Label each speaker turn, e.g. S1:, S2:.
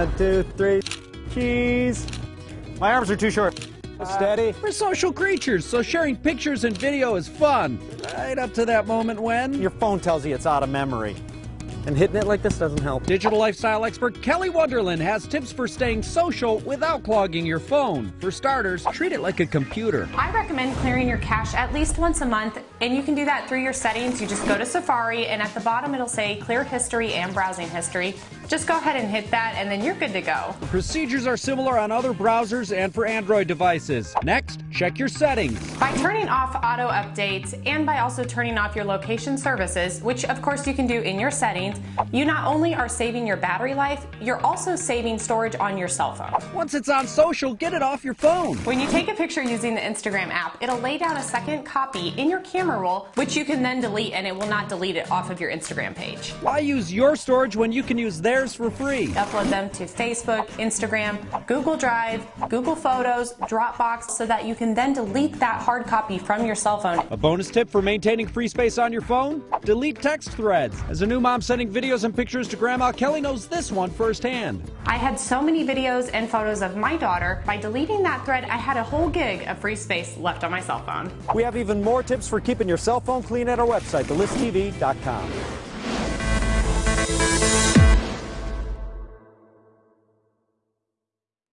S1: One, two, three. Cheese. My arms are too short. Steady.
S2: Uh, we're social creatures, so sharing pictures and video is fun. Right up to that moment when.
S1: Your phone tells you it's out of memory. And hitting it like this doesn't help.
S2: Digital lifestyle expert Kelly Wonderland has tips for staying social without clogging your phone. For starters, treat it like a computer.
S3: I recommend clearing your cache at least once a month, and you can do that through your settings. You just go to Safari, and at the bottom it'll say clear history and browsing history. Just go ahead and hit that, and then you're good to go.
S2: Procedures are similar on other browsers and for Android devices. Next, check your settings.
S3: By turning off auto updates and by also turning off your location services, which of course you can do in your settings, you not only are saving your battery life, you're also saving storage on your cell phone.
S2: Once it's on social, get it off your phone.
S3: When you take a picture using the Instagram app, it'll lay down a second copy in your camera roll, which you can then delete and it will not delete it off of your Instagram page.
S2: Why use your storage when you can use theirs for free?
S3: Upload them to Facebook, Instagram, Google Drive, Google Photos, Dropbox, so that you can then delete that hard copy from your cell phone.
S2: A bonus tip for maintaining free space on your phone? Delete text threads. As a new mom sending videos and pictures to grandma, Kelly knows this one firsthand.
S3: I had so many videos and photos of my daughter. By deleting that thread, I had a whole gig of free space left on my cell phone.
S1: We have even more tips for keeping your cell phone clean at our website, thelisttv.com.